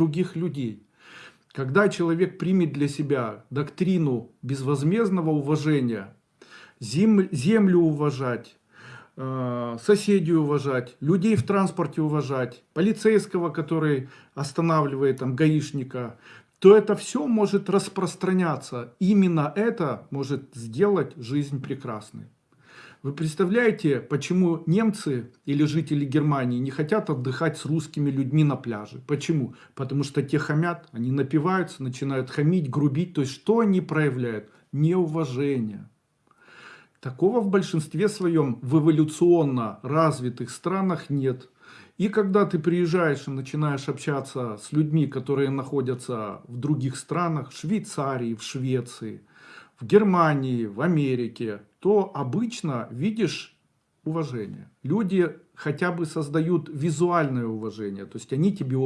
других людей. Когда человек примет для себя доктрину безвозмездного уважения, зем, землю уважать, э, соседей уважать, людей в транспорте уважать, полицейского, который останавливает там гаишника, то это все может распространяться. Именно это может сделать жизнь прекрасной. Вы представляете, почему немцы или жители Германии не хотят отдыхать с русскими людьми на пляже? Почему? Потому что те хамят, они напиваются, начинают хамить, грубить. То есть что они проявляют? Неуважение. Такого в большинстве своем в эволюционно развитых странах нет. И когда ты приезжаешь и начинаешь общаться с людьми, которые находятся в других странах, в Швейцарии, в Швеции, в Германии, в Америке, то обычно видишь уважение. Люди хотя бы создают визуальное уважение, то есть они тебе